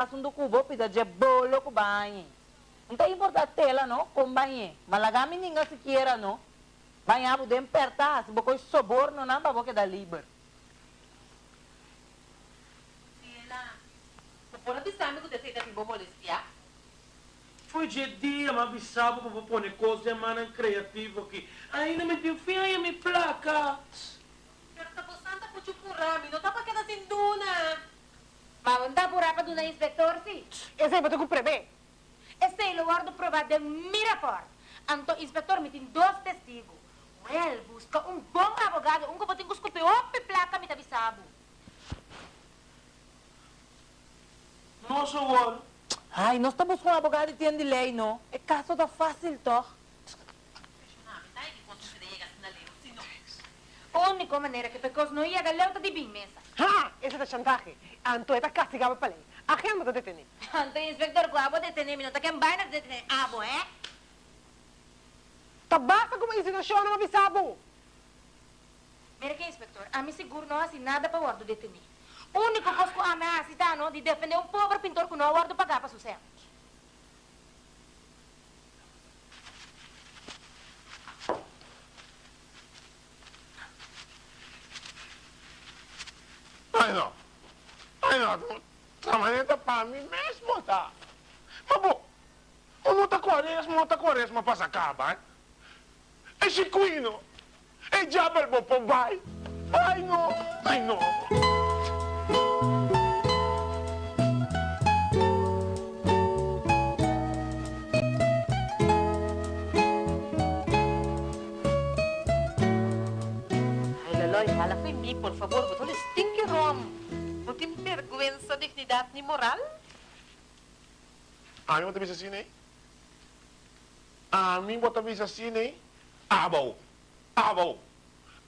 assunto cubo pida de bolo com banho. Não tem importante tela, não, com banho. Malagami ninguém se queira, não. Banhar podem apertar, se você soborno, não, para você dar livre. Sila, pupuna bisami ko desi dati bomolestia. Foi de dia, mas avisava para pôr coisa mais criativa aqui. Ainda me deu fim, aí me placa. Pero tapos santa po chupurami, no tapa kita sinduna. Na inspector botou com prevê. Esse é o lugar do provado de Miraport. Anto inspector me tem dois testigos. Well, busca um bom advogado, um que pode escupir ope placa me tabisabu. Nossa, agora. Ai, nós estamos com um advogado que tem de lei, não. É caso da fácil, toch? Única maneira que pecos não ia galeuta de bem mesa. Ah, esse é da chantagem. Anto é da castigava para lei. A quem manda detener? Anto inspector, guapo detener, me não tá quem vai na detener. Abo, eh? Tabasa como insinuação não avisava. Mira que inspector, a mim seguro não assim nada para o guardo detener. O único coisa que a ameaça está no de defender um pobre pintor que não guardo pagar para sucesso. Ai não. Ai não. Trabalhando para mim mesmo, tá? Mas bom, o não tá quaresma, não tá quaresma para acabar, hein? É chiquino. É diabo, bom, pô, vai. Ai não. Ai não. Ay, Laloy, hala ko mi, por favor, betul stinky rom. No tem vergüenza, dignidad ni moral? A mim bota visa assim, né? A mim bota visa assim, né? Abo. Abo.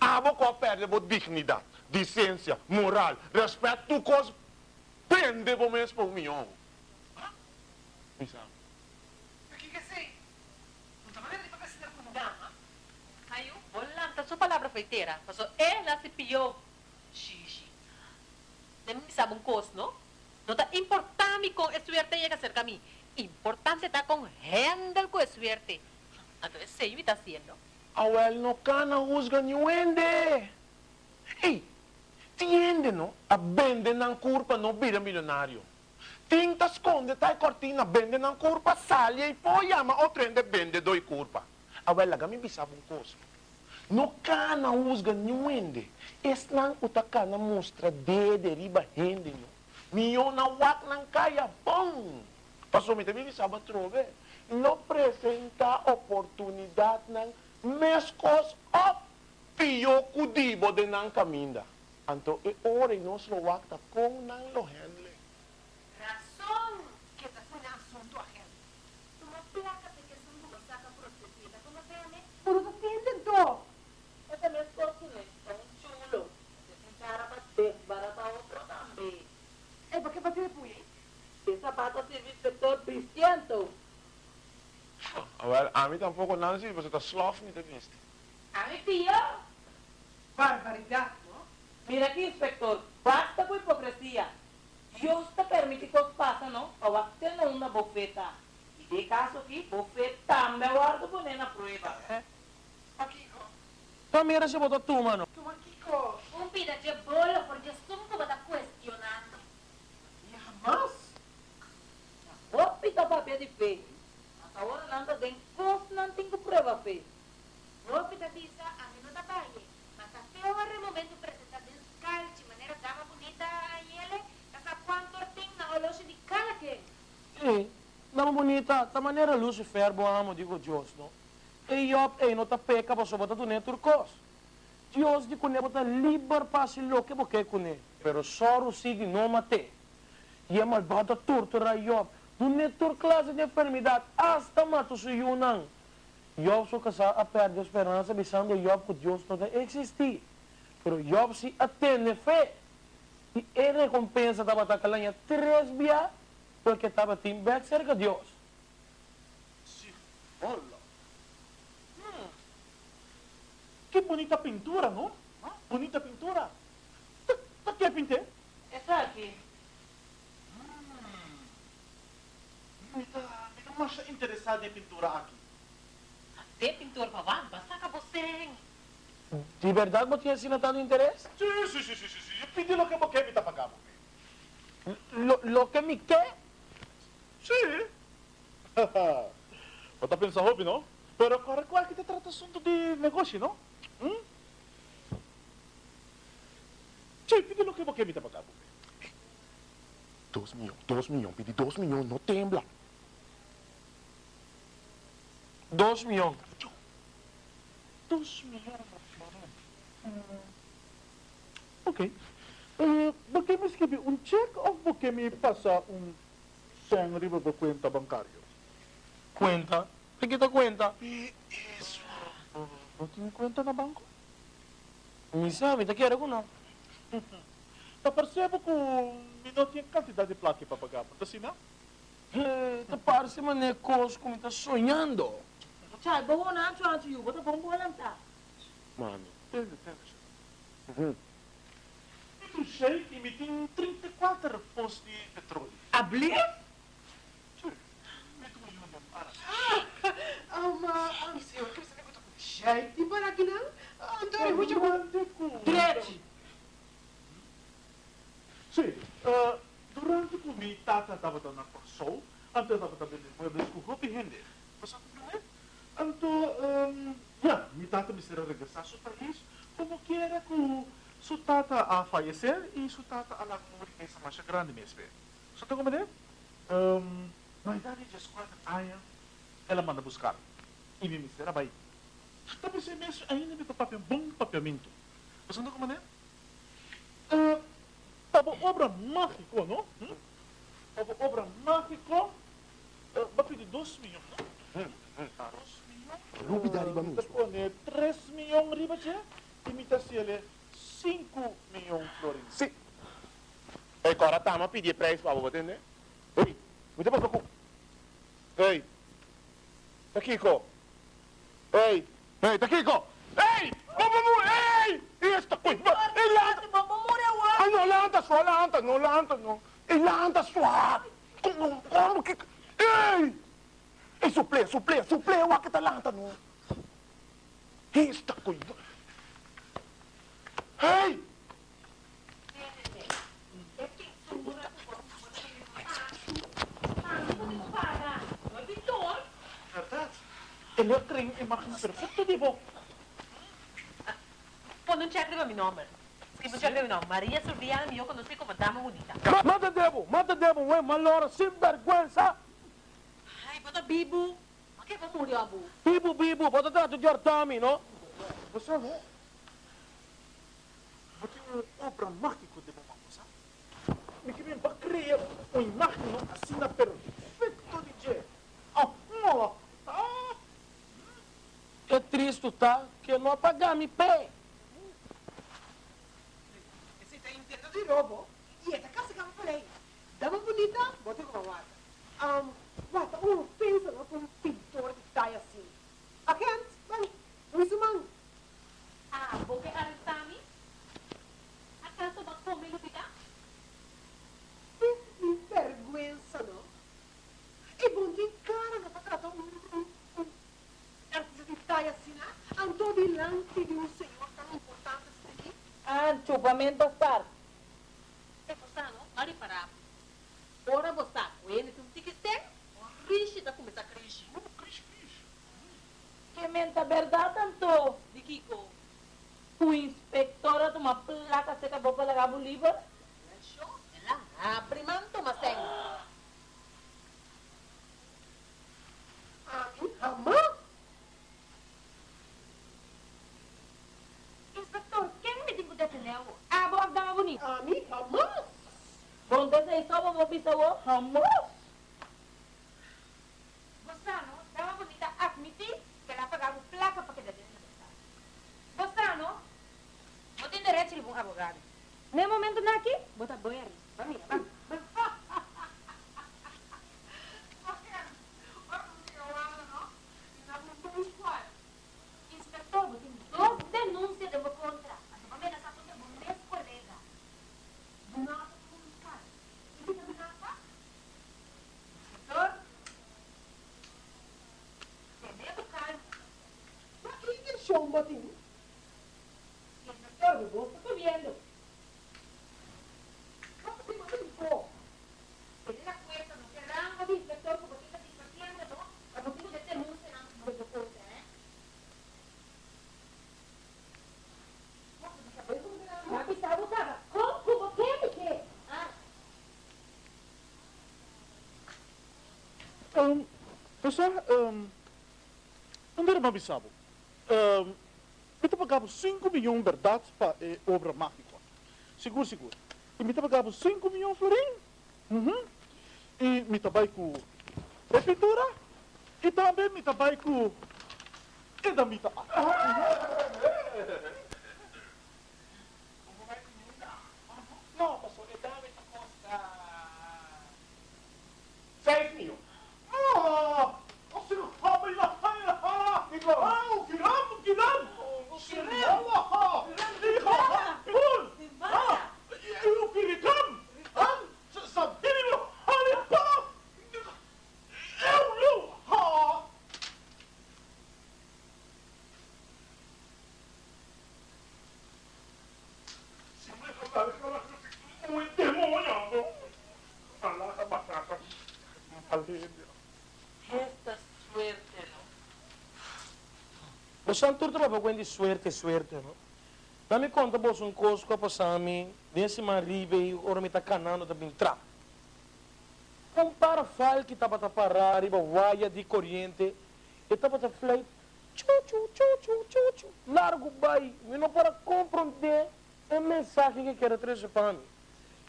Abo com a perda de dignidade, decência, moral, respeito, tu coisa. Prende o mesmo por mim, ó. Me sabe? Ayo, wala. Ta su palabra foi tera. Paso, ela se pilló. Xixi. Nem mi sabong cos, no? No ta importante con suerte llega cerca a mí. Importante está con handle con suerte. Entonces, yo está haciendo. Awel no cana husga ni wende. Ei, tiende no? A bende nan curpa no vira milionário. Tinta esconde tai cortina bende nan curpa salha e poi ama o trende bende doi curpa. Awel laga mi bisava un coso. No cana husga ni wende. Es nan utakana mostra dede riba hende no. Mio na wak nan kaya bom. Passou me também bisava trove. No presenta oportunidade nan mescos op pio kudibo de nan caminda. Anto e ora e nos lo wakta com nan lo handle. Razão que está sendo assunto ajeno. Uma placa de que são duas saca protegida, como se llama? Por isso entende, então. Esse mesmo corpo, né? É um chulo. Esse cara para desbaratar outro também. É porque para ter punha. Essa bata serve inspector Cristiano. Wel, a mim tampouco não se você tá slof niet vist. A mi filho. Barbaridade, não? Mira aqui, inspector. Basta com hipocrisia. Deus te permite que os passem, não? Ou até não uma bofeta. E de caso aqui, bofeta também guardo por na prova. Aqui, Tamira se botou tu, mano. toma aqui, ó. Um pida de bolo, porque sum que está questionando. E jamás. Vou pitar papel de feio. Mas não tem coisa, não tem que prova feio. Roupa da bisa, a mim não dá baile. Mas até o momento apresentar descalço, de maneira dama bonita a ele, essa quanto tem na loja de cada quem. Ei, dama bonita, ta maneira Lucifer, bo amo, digo Deus, no? E eu, ei, não ta peca, pa so bota tu ne turcos. Deus di kune bota liber pasi lo que boque kune. Pero soro sigue no mate. E é malvada tortura Job. Tu ne tur classe de enfermidade, hasta mato su yunang. Job so casa a perde esperança, bisando Job que Deus não existir. Pero Job se atende fé. E ele recompensa da batacalhanha três via porque estava tim back cerca de Deus. Olha. Hum. Que bonita pintura, não? Siya interesado em pintura aqui. Tem pintor pa wan, basta ka você. De verdade você tinha assinado interesse? Sim, sim, sim, sim, sim, sim. Eu pedi lo que você me tá pagando. Lo, lo que me quer? Sim. Você tá pensando, hobby, não? Pero agora qual é que te trata assunto de negócio, não? Hum? Sim, pedi lo que você me tá pagando. Dos milhões, dos milhões, pedi dos milhões, não tembla. Dois milhões. Dos milhões, Ok. Uh, você me escreve um cheque ou você me passa um 100 riba por conta bancária? Cuenta. ¿Te quita cuenta? Isso. Não tem conta na banco? Me sabe, te quiero con no. Tá percebo que me não tinha quantidade de placa para pagar, mas assim não? Eh, te parece mané cos como estás sonhando. Chay, bawa na ang chuan chuyu, bota bong lang ta. Mano, Entende, entende. Eu sei que me tem 34 postos de petróleo. Abli? Me tu yun ang para. Ama, ang senhor, que você me contou com jeito para aqui não? Antônio, muito bom. Direto. Sim, uh, durante que mi tata estava na Corsol, antes estava também de muebles com roupa e render. Você? Então, um, yeah, mi tata me será regressar ao país, como que era com sua tata a falecer e sua tata a lá morrer essa marcha grande mesmo. Você está compreendendo? Um, na idade de 4 anos, ela manda buscar. E me será vai. Tapi saya mesmo ainda me papel bom papiamento. Você está compreendendo? Uh, Tava obra mágico, não? Hum? Tava obra mágico. Uh, pedir 2 milhões, não? Hum, hum. 2 milhões. Rubi dari ba mesmo? Depois, 3 milhões riba siya. Imita siya 5 milhões florins. Sim. Ei, agora tá, mas pedir preço para você, né? Ei, você passou com... Ei, tá Kiko. Ei, ei, tá Kiko. Ei, vamos, vamos, ei! Esta coisa, ei, lanta, Ay, no lanta sua, lanta, no lanta, no. Ei, lanta sua. Como, como que... Ei! Ei, suple, suple, suple, o que tá lanta, no. Coisa. Ei! Verdade? Ele trem, máquina perfeita de bom. Pon un check de mi nombre. Escribe un check de mi nombre. María Surbiana, yo conocí como dama bonita. Ma- Mata debo, mata debo, güey, malora, sin vergüenza. Ay, bota bibu. Bakit ba murió abu? Bibu, bibu, bota trato de ortami, no? Você não? Você tem uma obra mágica de mamãe, sabe? Me que vem para criar uma imagem assim na perfeito de Jé. Ah, ah, Que triste tá, que não apagar me pé. Você está entendendo de novo? E essa casa que eu falei, dama bonita, bota com a guarda. Um, guarda, um pensa lá com um pintor de taia assim. Aqui antes, mano, isso, mano. Ah, boke aristami? Acaso ba kumilo kita? Que vergüenza, não? E bom de cara, não para tratar um, um, um artista de taia assim, né? Andou delante de um senhor tão importante assim. Ang chupamento star. Eh, basta, no? Mari para. Ora basta, kuya tum tikiste. Rishi ta kumisa krishi. Que menta verdade tanto. Di Kiko. O inspectora toma placa seca boca lagabo livro. Show? Ela. Ah, primanto maseng. A mim, amor? Inspector, quem me digo deteneu? Ah, boa dama bonita. A mim, amor? Bom, desse só vou pisar o amor. Bostano, dama bonita admitir que ela pagava placa para que dê Bostano, não tem direito de um advogado. Nem momento na aqui, bota banho ali. Vamos, vamos. Inspector, você tem duas denúncias de meu contra. A sua família está contra o meu colega. Do nada, como um cara. E você também não está? Inspector, botín. Inspector, vos estás viendo. ¿Cómo se llama un poco? Tiene la cuenta, no se rango de inspector, como está satisfaciendo, ¿no? A motivo de denuncia, no, no se puede, ¿eh? Mas está botada. Como, como, que, que? Ah, Um, pessoal, um, não era mabisabo. Um, Mita pagava 5 milhões verdade para eh, obra mágica. Seguro, seguro. E mita pagava 5 milhões florim. Uhum. E mita vai com a pintura. E também mita vai com e da mita No, pastor, e dame esta cosa. Seis mil. Ah! Você não sabe lá, lá, lá! Ah, o Kiram, o Kiram! O Kiram! Ah! Ah! O Kiram! Ah! Sabe meu? Olha para! Eu não! Ah! Um endemoniado! Allah, batata. Alívio. Esta suerte, ¿no? Não turta para de suerte, suerte, não? Dá-me conta, você um coisa que passar mim, desse marido e ora me tá canando também entrar. Um parafal que estava a parar, riba waia de corrente, e estava a falar, tchu, tchu, tchu, tchu, tchu, tchu, largo vai, e não para compreender a mensagem que quer trazer para mim.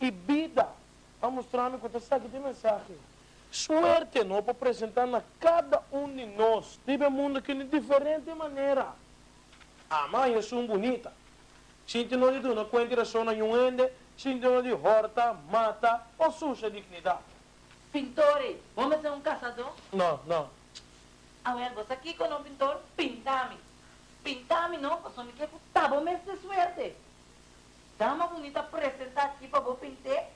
E vida, a mostrar-me quanto sabe de mensagem. Suerte, não, para apresentar a cada um de nós, tive mundo que de diferente maneira. A mãe é um bonita. Sinto não de duna, quando só na um ende, sinto não de horta, mata, ou suja dignidade. Pintores, vamos fazer um caçador? Não, não. A ver, você aqui com um pintor, pintame. Pintame, não, porque me quer tá bom mês de suerte. Dá uma bonita apresentar aqui para vou pintar.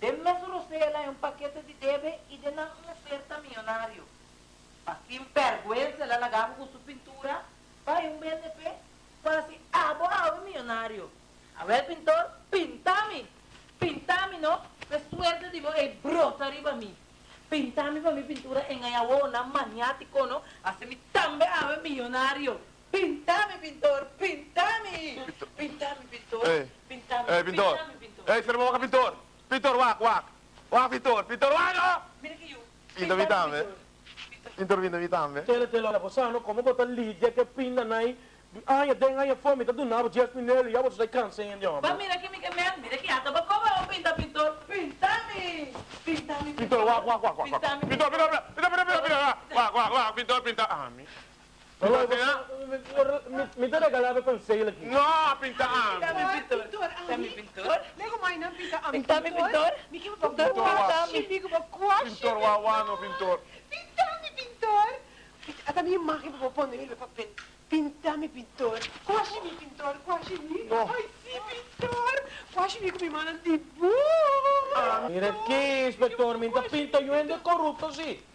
Dê-me ela um paquete de deve e dê uma oferta milionário. Assim, vergüenza, ela largava com sua pintura, vai um BDP, para assim, ah, vou ah, milionário. A ver, pintor, pintame. Pintame, não? Que suerte, digo, e brota arriba a mim. Pintame para mi pintura en Ayabona, maniático, ¿no? Haceme también ave millonario. Pintame, pintor, pintame. Pintame, pintor. Ei. Pintame, Ei, pintor. pintame, pintor. Ei, espera um pintor. Pintor, wak, wak. Wak, pintor. Pintor, wak, no! Mira que yo. Pinta vitame. Pintor, pinta vitame. Tele, tele, olha, você não, como botar lídia que pinda aí, ai, tem aí a fome, tá do nada, just minele, já você cansa ainda, Va, homem. mira aquí, mi que me mira aquí, hasta para cómo pinta, pintor. Pintame. Pintame, Pintor, wak, wak, wak, wak. Pintame, Pintor, pintor, pintor, pintor, pintor, pintor. Wak, wak, wak, pintor, pintor. Ah, mi. Olha, Pintor, você- me- Me dá regalado conselho aqui. No, pinta, ah. Pintame, pintor. Pintor, Pintame, ami. pintor. Lego mai na pinta am Pintame, pintor. Ba Pintor, kwashi, pintame. miki ba kwashi. Pintor, wak, wak, no, pintor. Pintame, pintor. At a minha máquina para pôr nele para pen. Pintame, pintor. Kwashi mi, pintor. Kwashi mi. No. Ai, sim, pintor. Kwashi mi com minha mana de bu. Mira aqui, inspetor, me pinta e